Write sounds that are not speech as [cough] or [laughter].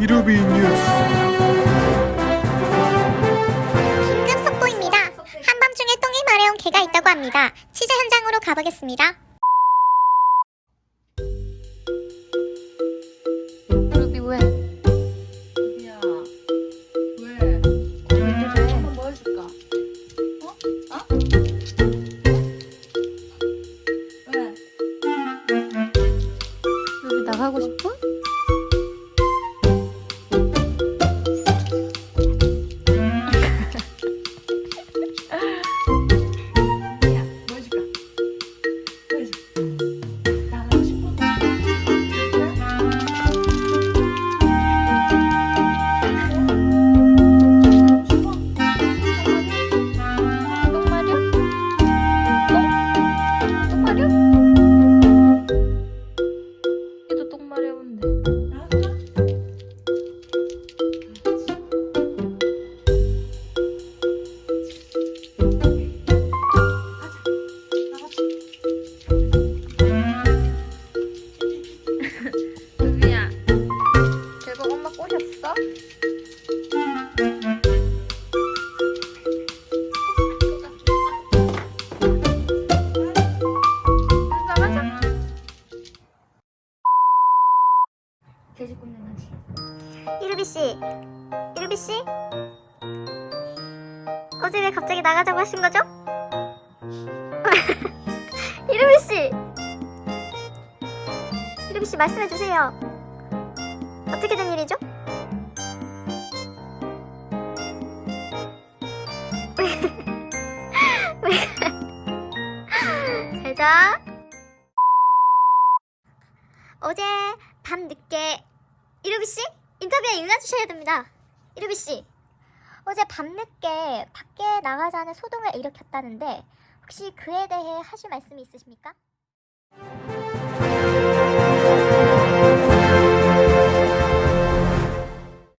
이루비 뉴스 긴급 속보입니다. 한밤중에 똥이 마려운 개가 있다고 합니다. 취재 현장으로 가보겠습니다. 루비 왜? 야, 왜? 왜 한번 뭐 해줄까? 어? 어? 왜? 루비 나가고 싶어? [laughs] 루비야 결국 엄마 꼬셨어? 나가자 돼지 ቁ는 거지 이루비 씨, 이루비 씨, 어제 왜 갑자기 나가자고 하신 거죠? [laughs] 이루비 씨, 이루비 씨 말씀해 주세요. 어떻게 된 일이죠? [laughs] 잘 자. 어제 밤 늦게 이루비 씨 인터뷰에 응해주셔야 됩니다. 이루비 씨 어제 밤늦게 밖에 나가자는 소동을 일으켰다는데 혹시 그에 대해 하실 말씀이 있으십니까?